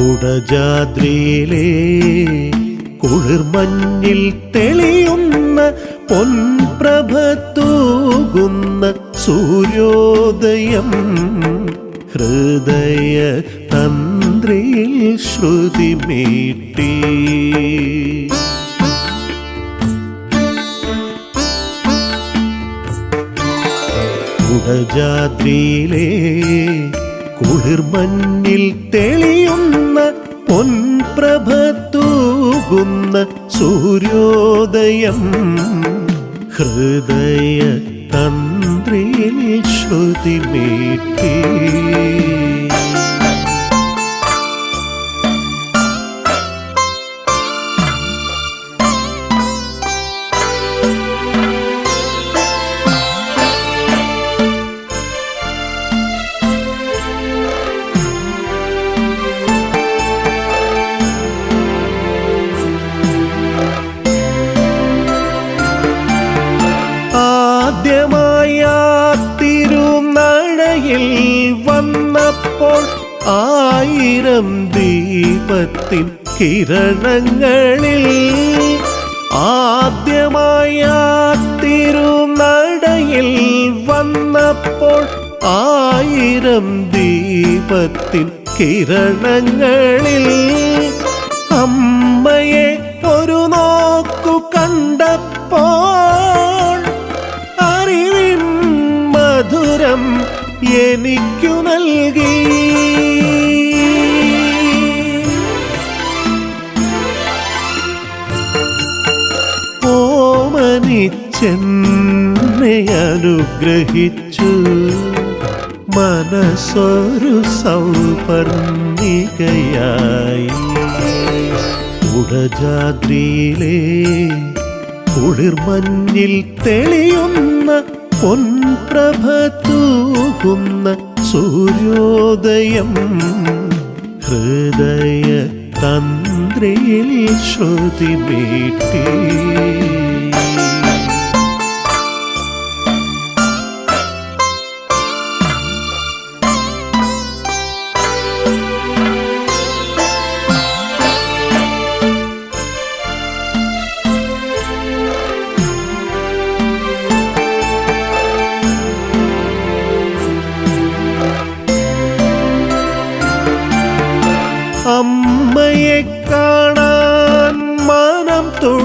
കുടജാദ്രിയിലെ കുളിർമഞ്ഞിൽ തെളിയുന്ന പൊൻപ്രഭ തൂകുന്ന സൂര്യോദയം ഹൃദയ തന്ത്രിയിൽ ശ്രുതി മീട്ടി. കുടജാദ്രിയിലെ കുളിർമഞ്ഞിൽ തെളിയുന്ന പൊൻപ്രഭ തൂകുന്ന സൂര്യോദയം. ഹൃദയ തന്ത്രിയിൽ ശ്രുതി തിരുനടയിൽ വന്നപ്പോൾ ആയിരം ദീപത്തിൻ കിരണങ്ങളിൽ ആദ്യമായ തിരുനടയിൽ വന്നപ്പോൾ ആയിരം ദീപത്തിൻ കിരണങ്ങളിൽ അമ്മയെ ഒരു നോക്കു കണ്ടപ്പോൾ എനിക്കു നൽകി. ഓമനിച്ചെന്നെ അനുഗ്രഹിച്ചു. മനസ്സൊരു സൗപർണികയായി. ഉടജാദ്രിയിലെ കുളിർമഞ്ഞിൽ തെളിയുന്ന പൊൻപ്രഭ സൂര്യോദയം ഹൃദയ തന്ത്രിയിൽ ശ്രുതി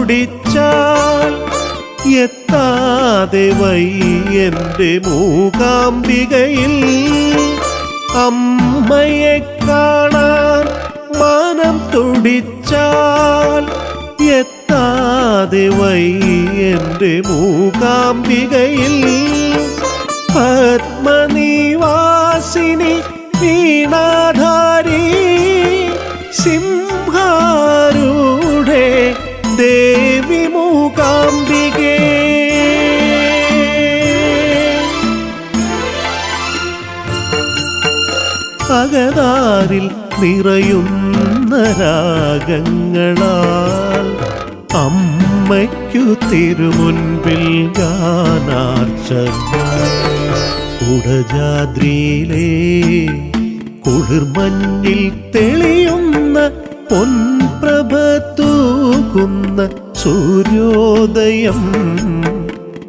മനം തുടിച്ചാൽ എത്താതെ വൈ എന്റെ മൂകാംബികയിൽ അമ്മയെ കാണാൻ മനം തുടിച്ചാൽ എത്താതെ വൈ എന്റെ മൂകാംബികയിൽ പത്മനിവാസിനി അകതാരിൽ നിറയുന്ന രാഗങ്ങളാൽ അമ്മയ്ക്കു തിരുമുൻപിൽ ഗാനാർച്ചന. കുടജാദ്രിയിലെ കുളിർമഞ്ഞിൽ തെളിയുന്ന പൊൻപ്രഭ തൂകുന്ന സൂര്യോദയം.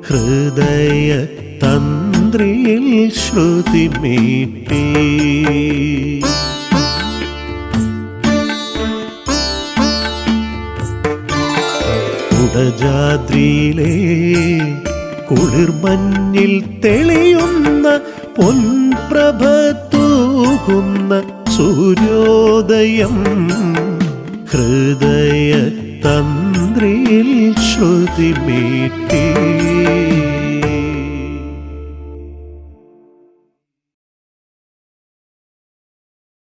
ഹൃദയ തന്ത്രിയിൽ ശ്രുതി മീട്ടി കുടജാദ്രിയിലെ കുളിർമഞ്ഞിൽ തെളിയുന്ന പൊൻപ്രഭ തൂകുന്ന സൂര്യോദയം ഹൃദയ തന്ത്രിയിൽ ശ്രുതി മീട്ടി